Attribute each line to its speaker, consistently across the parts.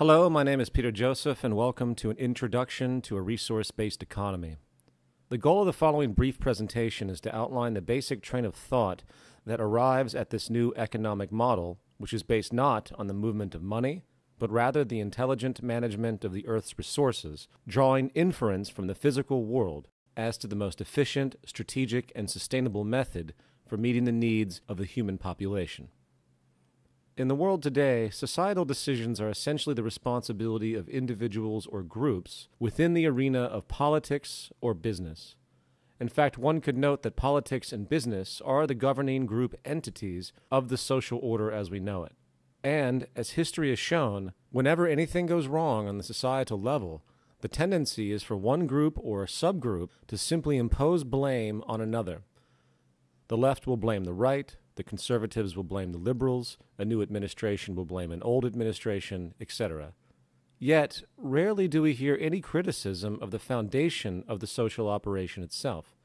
Speaker 1: Hello, my name is Peter Joseph, and welcome to an introduction to a resource based economy. The goal of the following brief presentation is to outline the basic train of thought that arrives at this new economic model, which is based not on the movement of money, but rather the intelligent management of the Earth's resources, drawing inference from the physical world as to the most efficient, strategic, and sustainable method for meeting the needs of the human population. In the world today, societal decisions are essentially the responsibility of individuals or groups within the arena of politics or business. In fact, one could note that politics and business are the governing group entities of the social order as we know it. And, as history has shown, whenever anything goes wrong on the societal level, the tendency is for one group or subgroup to simply impose blame on another. The left will blame the right, the conservatives will blame the liberals, a new administration will blame an old administration, etc. Yet, rarely do we hear any criticism of the foundation of the social operation itself.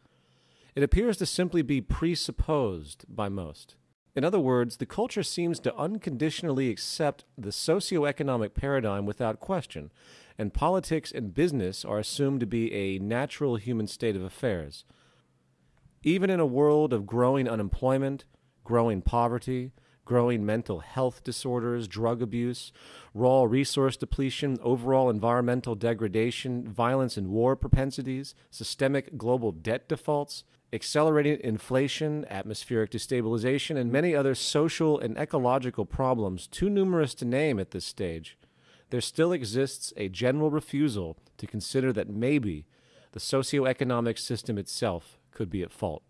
Speaker 1: It appears to simply be presupposed by most. In other words, the culture seems to unconditionally accept the socio-economic paradigm without question, and politics and business are assumed to be a natural human state of affairs. Even in a world of growing unemployment, growing poverty, growing mental health disorders, drug abuse, raw resource depletion, overall environmental degradation, violence and war propensities, systemic global debt defaults, accelerating inflation, atmospheric destabilization, and many other social and ecological problems too numerous to name at this stage, there still exists a general refusal to consider that maybe the socioeconomic system itself could be at fault.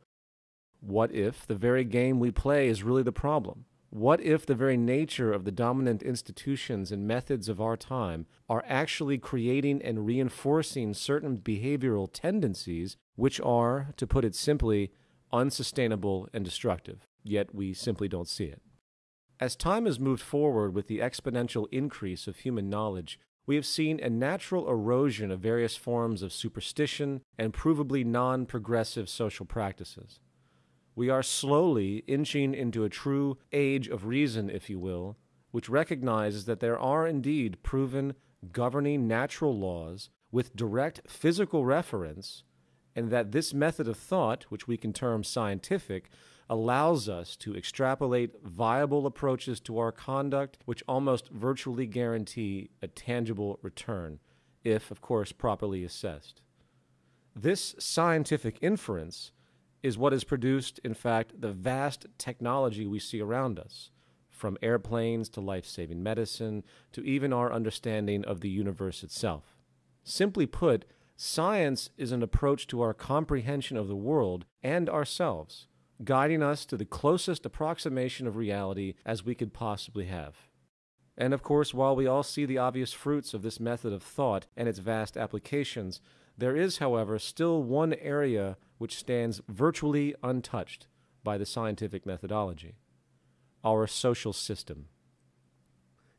Speaker 1: What if the very game we play is really the problem? What if the very nature of the dominant institutions and methods of our time are actually creating and reinforcing certain behavioral tendencies which are, to put it simply, unsustainable and destructive, yet we simply don't see it? As time has moved forward with the exponential increase of human knowledge, we have seen a natural erosion of various forms of superstition and provably non progressive social practices. We are slowly inching into a true age of reason, if you will, which recognizes that there are indeed proven governing natural laws with direct physical reference, and that this method of thought, which we can term scientific, allows us to extrapolate viable approaches to our conduct which almost virtually guarantee a tangible return, if, of course, properly assessed. This scientific inference is what has produced, in fact, the vast technology we see around us, from airplanes to life saving medicine to even our understanding of the universe itself. Simply put, science is an approach to our comprehension of the world and ourselves, guiding us to the closest approximation of reality as we could possibly have. And of course, while we all see the obvious fruits of this method of thought and its vast applications, there is, however, still one area which stands virtually untouched by the scientific methodology our social system.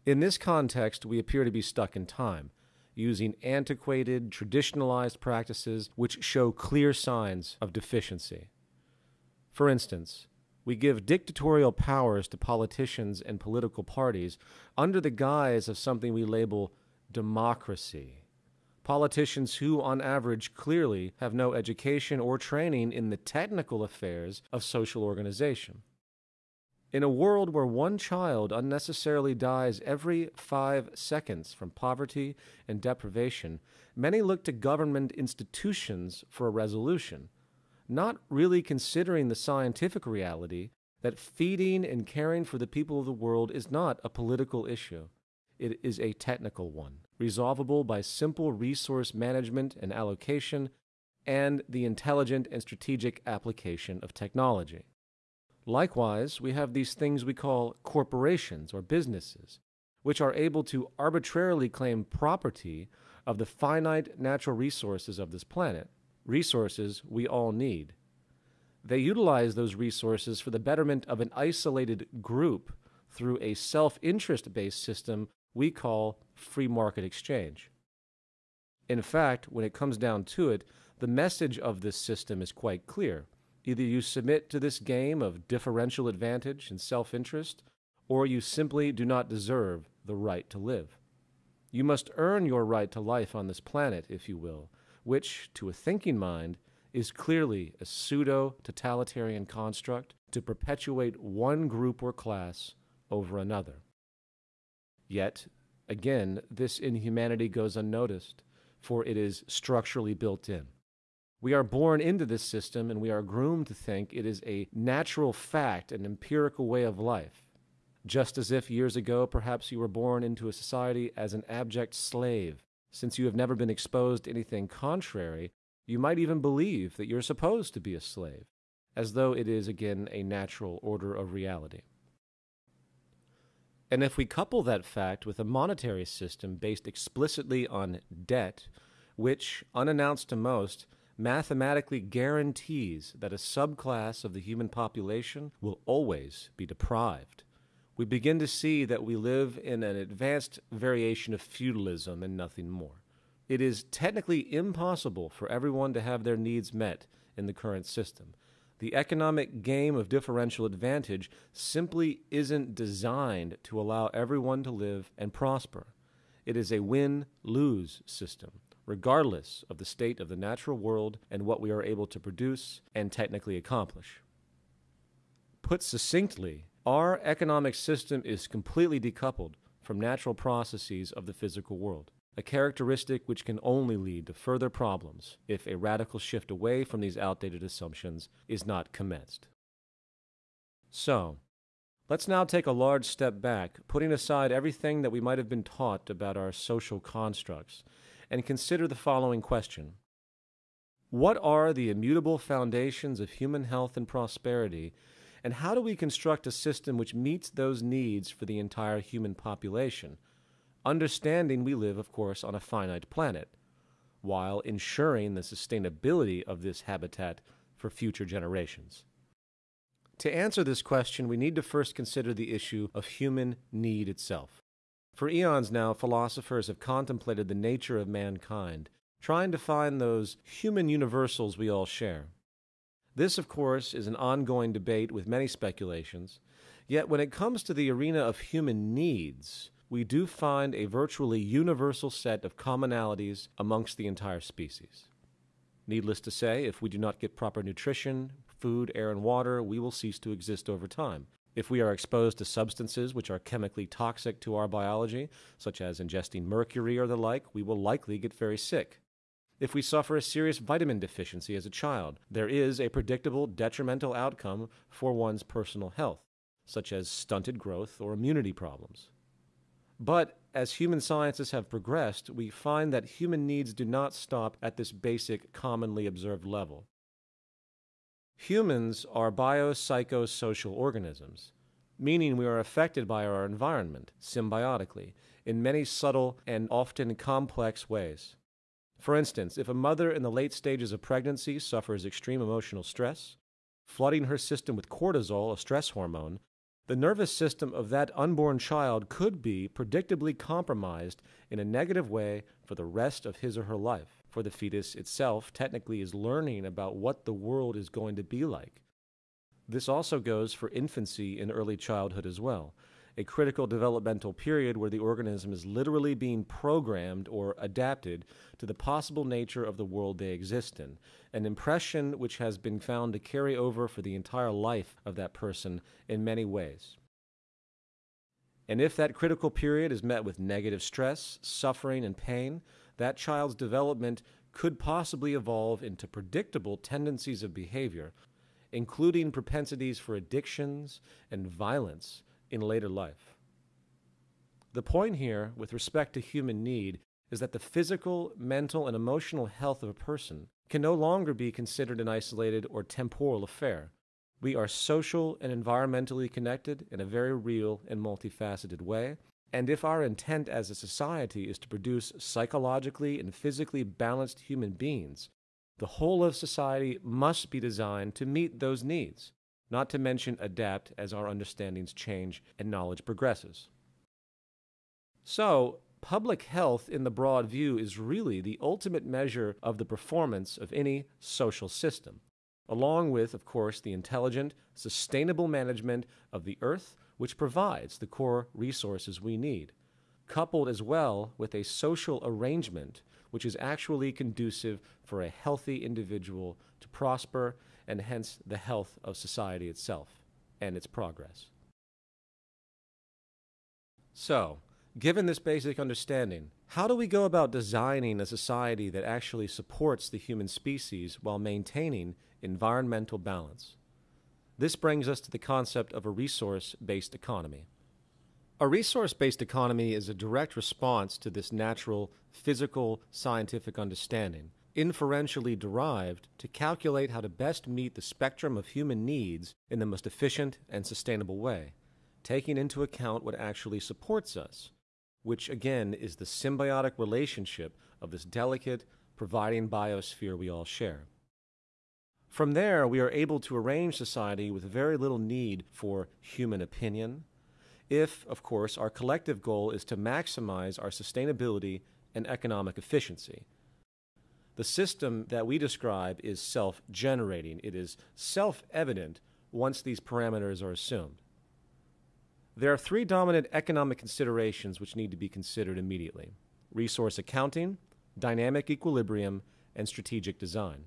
Speaker 1: In this context, we appear to be stuck in time, using antiquated, traditionalized practices which show clear signs of deficiency. For instance, we give dictatorial powers to politicians and political parties under the guise of something we label democracy politicians who, on average, clearly have no education or training in the technical affairs of social organization. In a world where one child unnecessarily dies every five seconds from poverty and deprivation, many look to government institutions for a resolution, not really considering the scientific reality that feeding and caring for the people of the world is not a political issue. It is a technical one resolvable by simple resource management and allocation, and the intelligent and strategic application of technology. Likewise, we have these things we call corporations or businesses, which are able to arbitrarily claim property of the finite natural resources of this planet, resources we all need. They utilize those resources for the betterment of an isolated group through a self interest based system we call free market exchange. In fact, when it comes down to it, the message of this system is quite clear. Either you submit to this game of differential advantage and self interest, or you simply do not deserve the right to live. You must earn your right to life on this planet, if you will, which, to a thinking mind, is clearly a pseudo totalitarian construct to perpetuate one group or class over another. Yet, again, this inhumanity goes unnoticed, for it is structurally built in. We are born into this system and we are groomed to think it is a natural fact, an empirical way of life. Just as if years ago perhaps you were born into a society as an abject slave. Since you have never been exposed to anything contrary, you might even believe that you're supposed to be a slave, as though it is again a natural order of reality. And if we couple that fact with a monetary system based explicitly on debt, which, unannounced to most, mathematically guarantees that a subclass of the human population will always be deprived, we begin to see that we live in an advanced variation of feudalism and nothing more. It is technically impossible for everyone to have their needs met in the current system. The economic game of differential advantage simply isn't designed to allow everyone to live and prosper. It is a win lose system, regardless of the state of the natural world and what we are able to produce and technically accomplish. Put succinctly, our economic system is completely decoupled from natural processes of the physical world, a characteristic which can only lead to further problems if a radical shift away from these outdated assumptions is not commenced. So, let's now take a large step back, putting aside everything that we might have been taught about our social constructs, and consider the following question What are the immutable foundations of human health and prosperity and how do we construct a system which meets those needs for the entire human population? Understanding we live, of course, on a finite planet, while ensuring the sustainability of this habitat for future generations. To answer this question, we need to first consider the issue of human need itself. For eons now, philosophers have contemplated the nature of mankind, trying to find those human universals we all share. This, of course, is an ongoing debate with many speculations. Yet, when it comes to the arena of human needs, we do find a virtually universal set of commonalities amongst the entire species. Needless to say, if we do not get proper nutrition, food, air, and water, we will cease to exist over time. If we are exposed to substances which are chemically toxic to our biology, such as ingesting mercury or the like, we will likely get very sick. If we suffer a serious vitamin deficiency as a child, there is a predictable detrimental outcome for one's personal health, such as stunted growth or immunity problems. But as human sciences have progressed, we find that human needs do not stop at this basic, commonly observed level. Humans are biopsychosocial organisms, meaning we are affected by our environment symbiotically in many subtle and often complex ways. For instance, if a mother in the late stages of pregnancy suffers extreme emotional stress, flooding her system with cortisol, a stress hormone, the nervous system of that unborn child could be predictably compromised in a negative way for the rest of his or her life, for the fetus itself technically is learning about what the world is going to be like. This also goes for infancy and early childhood as well, a critical developmental period where the organism is literally being programmed or adapted to the possible nature of the world they exist in, an impression which has been found to carry over for the entire life of that person in many ways. And if that critical period is met with negative stress, suffering, and pain, that child's development could possibly evolve into predictable tendencies of behavior, including propensities for addictions and violence in later life. The point here, with respect to human need, is that the physical, mental, and emotional health of a person can no longer be considered an isolated or temporal affair. We are social and environmentally connected in a very real and multifaceted way, and if our intent as a society is to produce psychologically and physically balanced human beings, the whole of society must be designed to meet those needs not to mention adapt as our understandings change and knowledge progresses. So, public health in the broad view is really the ultimate measure of the performance of any social system, along with, of course, the intelligent, sustainable management of the earth, which provides the core resources we need. coupled as well with a social arrangement which is actually conducive for a healthy individual to prosper and hence the health of society itself and its progress. So, given this basic understanding, how do we go about designing a society that actually supports the human species while maintaining environmental balance? This brings us to the concept of a resource based economy. A resource based economy is a direct response to this natural, physical, scientific understanding, inferentially derived to calculate how to best meet the spectrum of human needs in the most efficient and sustainable way, taking into account what actually supports us, which again is the symbiotic relationship of this delicate, providing biosphere we all share. From there, we are able to arrange society with very little need for human opinion, if, of course, our collective goal is to maximize our sustainability and economic efficiency. The system that we describe is self generating, it is self evident once these parameters are assumed. There are three dominant economic considerations which need to be considered immediately resource accounting, dynamic equilibrium, and strategic design.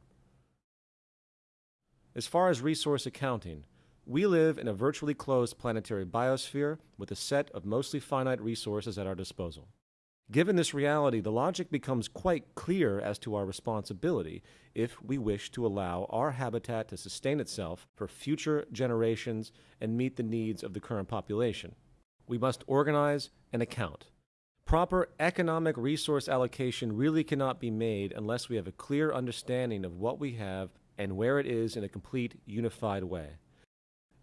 Speaker 1: As far as resource accounting, we live in a virtually closed planetary biosphere with a set of mostly finite resources at our disposal. Given this reality, the logic becomes quite clear as to our responsibility if we wish to allow our habitat to sustain itself for future generations and meet the needs of the current population. We must organize and account. Proper economic resource allocation really cannot be made unless we have a clear understanding of what we have and where it is in a complete, unified way.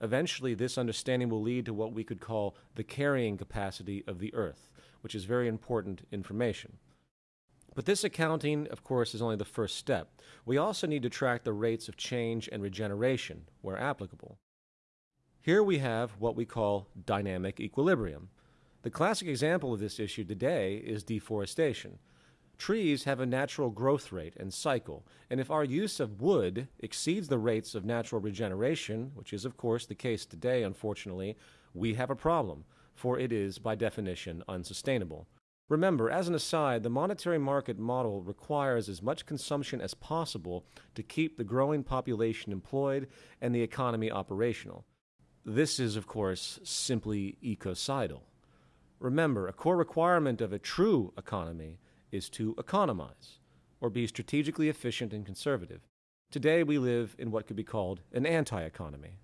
Speaker 1: Eventually, this understanding will lead to what we could call the carrying capacity of the Earth, which is very important information. But this accounting, of course, is only the first step. We also need to track the rates of change and regeneration, where applicable. Here we have what we call dynamic equilibrium. The classic example of this issue today is deforestation. Trees have a natural growth rate and cycle, and if our use of wood exceeds the rates of natural regeneration, which is of course the case today, unfortunately, we have a problem, for it is by definition unsustainable. Remember, as an aside, the monetary market model requires as much consumption as possible to keep the growing population employed and the economy operational. This is, of course, simply ecocidal. Remember, a core requirement of a true economy is to economize or be strategically efficient and conservative. Today we live in what could be called an anti economy.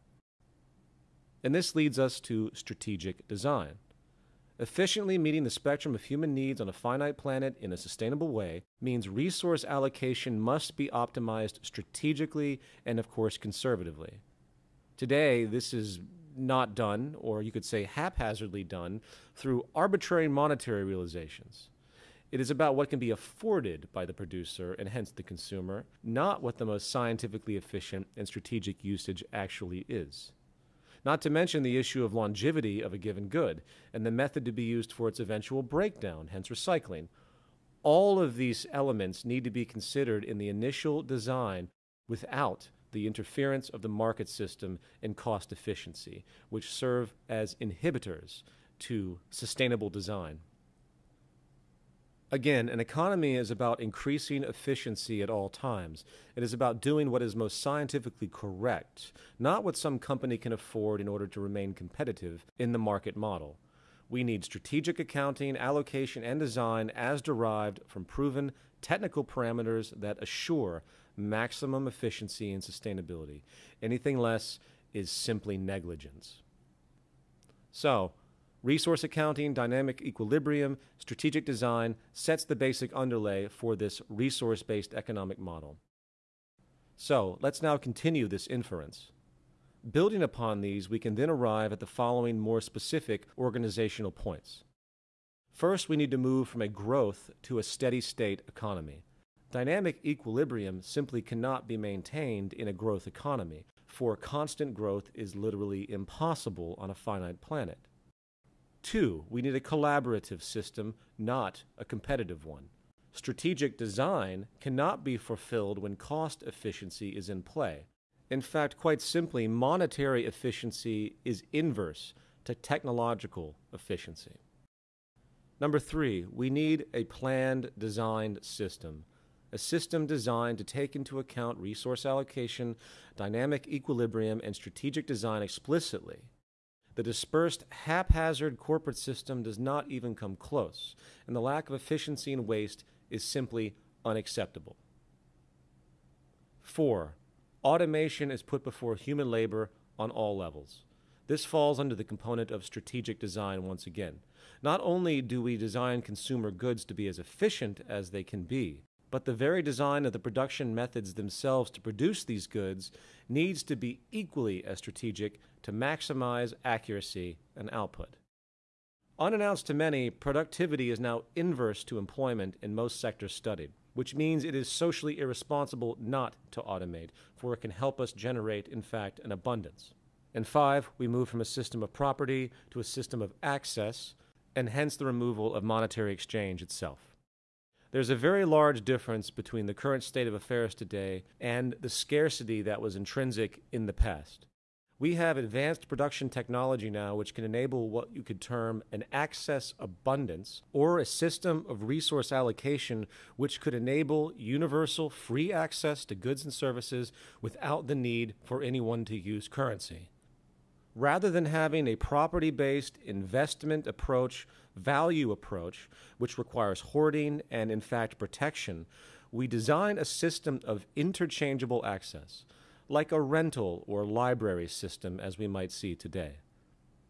Speaker 1: And this leads us to strategic design. Efficiently meeting the spectrum of human needs on a finite planet in a sustainable way means resource allocation must be optimized strategically and, of course, conservatively. Today, this is not done, or you could say haphazardly done, through arbitrary monetary realizations. It is about what can be afforded by the producer and hence the consumer, not what the most scientifically efficient and strategic usage actually is. Not to mention the issue of longevity of a given good and the method to be used for its eventual breakdown, hence recycling. All of these elements need to be considered in the initial design without the interference of the market system and cost efficiency, which serve as inhibitors to sustainable design. Again, an economy is about increasing efficiency at all times. It is about doing what is most scientifically correct, not what some company can afford in order to remain competitive in the market model. We need strategic accounting, allocation, and design as derived from proven technical parameters that assure maximum efficiency and sustainability. Anything less is simply negligence. So, Resource accounting, dynamic equilibrium, strategic design sets the basic underlay for this resource based economic model. So let's now continue this inference. Building upon these, we can then arrive at the following more specific organizational points. First, we need to move from a growth to a steady state economy. Dynamic equilibrium simply cannot be maintained in a growth economy, for constant growth is literally impossible on a finite planet. Two, we need a collaborative system, not a competitive one. Strategic design cannot be fulfilled when cost efficiency is in play. In fact, quite simply, monetary efficiency is inverse to technological efficiency. Number three, we need a planned, designed system. A system designed to take into account resource allocation, dynamic equilibrium, and strategic design explicitly. The dispersed, haphazard corporate system does not even come close, and the lack of efficiency and waste is simply unacceptable. Four, automation is put before human labor on all levels. This falls under the component of strategic design once again. Not only do we design consumer goods to be as efficient as they can be, but the very design of the production methods themselves to produce these goods needs to be equally as strategic to maximize accuracy and output. Unannounced to many, productivity is now inverse to employment in most sectors studied, which means it is socially irresponsible not to automate, for it can help us generate, in fact, an abundance. And five, we move from a system of property to a system of access, and hence the removal of monetary exchange itself. There's a very large difference between the current state of affairs today and the scarcity that was intrinsic in the past. We have advanced production technology now which can enable what you could term an access abundance or a system of resource allocation which could enable universal free access to goods and services without the need for anyone to use currency rather than having a property based investment approach, value approach, which requires hoarding and, in fact, protection, we design a system of interchangeable access, like a rental or library system as we might see today.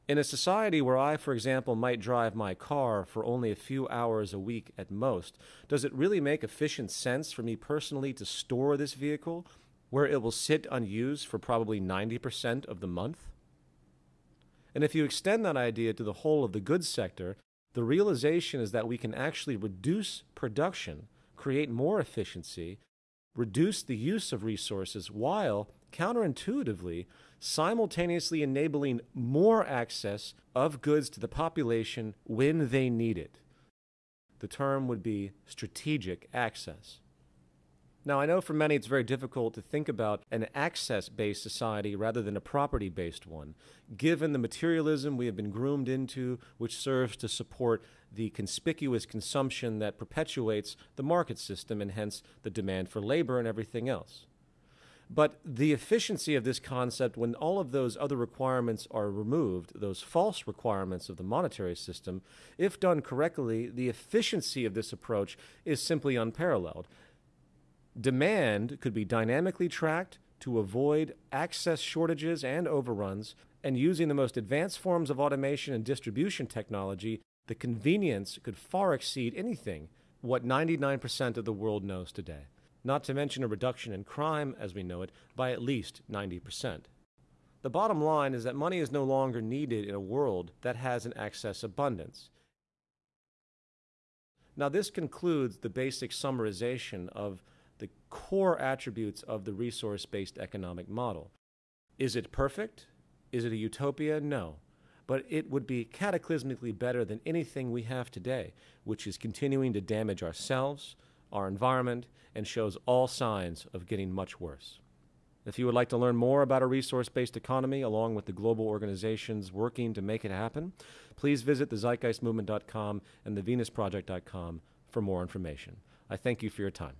Speaker 1: In a society where I, for example, might drive my car for only a few hours a week at most, does it really make efficient sense for me personally to store this vehicle where it will sit unused for probably 90% of the month? And if you extend that idea to the whole of the goods sector, the realization is that we can actually reduce production, create more efficiency, reduce the use of resources while counterintuitively simultaneously enabling more access of goods to the population when they need it. The term would be strategic access. Now, I know for many it's very difficult to think about an access based society rather than a property based one, given the materialism we have been groomed into, which serves to support the conspicuous consumption that perpetuates the market system and hence the demand for labor and everything else. But the efficiency of this concept, when all of those other requirements are removed, those false requirements of the monetary system, if done correctly, the efficiency of this approach is simply unparalleled. Demand could be dynamically tracked to avoid access shortages and overruns, and using the most advanced forms of automation and distribution technology, the convenience could far exceed anything what 99% of the world knows today, not to mention a reduction in crime as we know it by at least 90%. The bottom line is that money is no longer needed in a world that has an excess abundance. Now, this concludes the basic summarization of the core attributes of the resource based economic model. Is it perfect? Is it a utopia? No. But it would be cataclysmically better than anything we have today, which is continuing to damage ourselves, our environment, and shows all signs of getting much worse. If you would like to learn more about a resource based economy along with the global organizations working to make it happen, please visit thezeitgeistmovement.com and thevenusproject.com for more information. I thank you for your time.